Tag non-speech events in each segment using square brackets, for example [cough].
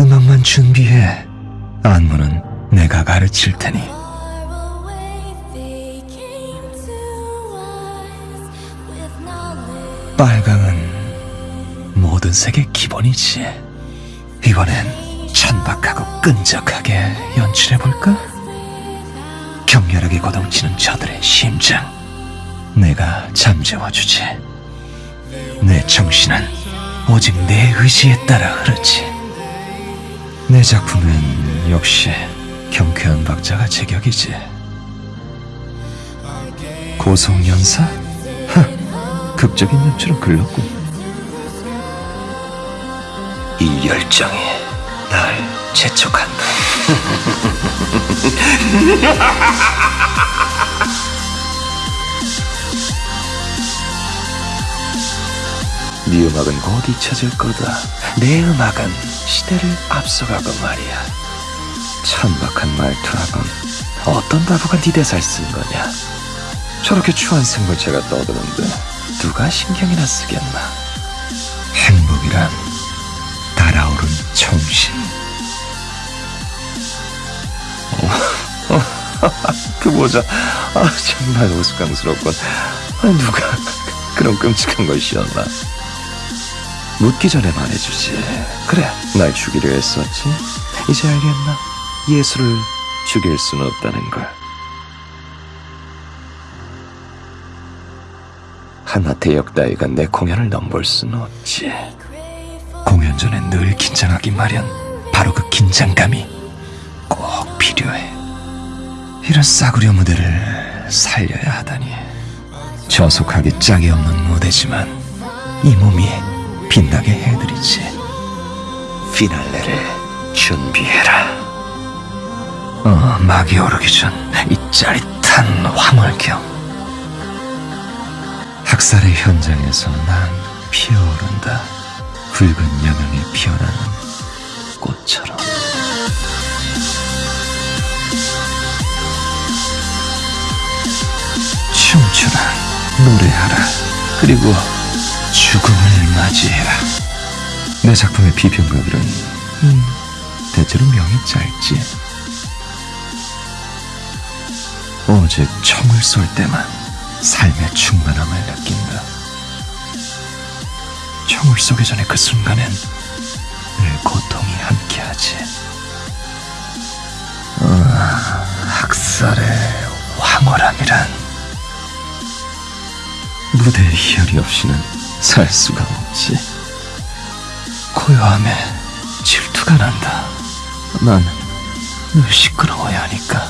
음악만 준비해. 안무는 내가 가르칠 테니. 빨강은 모든 색의 기본이지. 이번엔 천박하고 끈적하게 연출해볼까? 격렬하게 고동치는 저들의 심장. 내가 잠재워주지. 내 정신은 오직 내 의지에 따라 흐르지. 내 작품은 역시 경쾌한 박자가 제격이지. 고성연사? 하, 극적인 연출은 글렀군. 이 열정이 날 재촉한다. [laughs] 네 음악은 곧 잊혀질 거다. 내 음악은 시대를 앞서가고 말이야. 천박한 말투하건 어떤 바보가 네 대사를 쓴 거냐? 저렇게 추한 생물체가 떠드는데 누가 신경이나 쓰겠나? 행복이란 달아오른 정신. 어, [laughs] 그 모자, 아, 정말 우스꽝스럽군. 아, 누가 그런 끔찍한 걸 씌웠나? 묻기 전에 말해주지. 그래, 날 죽이려 했었지. 이제 알겠나? 예수를 죽일 수는 없다는 걸. 하나 대역 따위가 내 공연을 넘볼 수는 없지. 공연 전에 늘 긴장하기 마련. 바로 그 긴장감이 꼭 필요해. 이런 싸구려 무대를 살려야 하다니. 저속하기 짝이 없는 무대지만 이 몸이 빛나게 해드리지. 피날레를 준비해라. 어, 막이 오르기 전 이 짜릿한 화물경. 학살의 현장에서 난 피어오른다. 붉은 여명에 피어나는 꽃처럼. 춤추라, 노래하라, 그리고 죽음을 맞이해라. 내 작품의 비평가들은 음, 대체로 명이 짧지. 오직 총을 쏠 때만 삶의 충만함을 느낀다. 총을 쏘기 전에 그 순간엔 늘 고통이 함께하지. 아, 학살의 황홀함이란 무대의 희열이 없이는 살 수가 없지. 고요함에 질투가 난다. 난 늘 시끄러워야 하니까.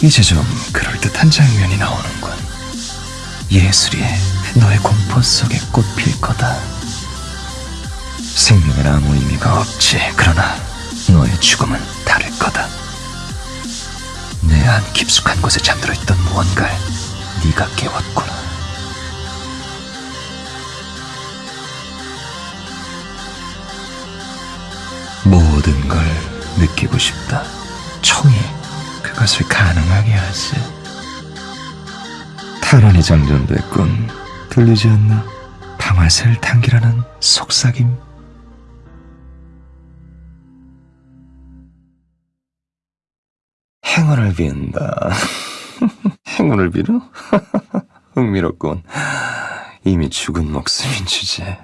이제 좀 그럴듯한 장면이 나오는군. 예술이 너의 공포 속에 꽃필 거다. 생명엔 아무 의미가 없지. 그러나 너의 죽음은 다를 거다. 내 안 깊숙한 곳에 잠들어 있던 무언가를 네가 깨웠구나. 모든 걸 느끼고 싶다. 총이 그것을 가능하게 하지. 탈환이 장전됐군. 들리지 않나? 방아쇠를 당기라는 속삭임. 행운을 빈다. [laughs] 행운을 빌어? [laughs] 흥미롭군. 이미 죽은 목숨인 주제.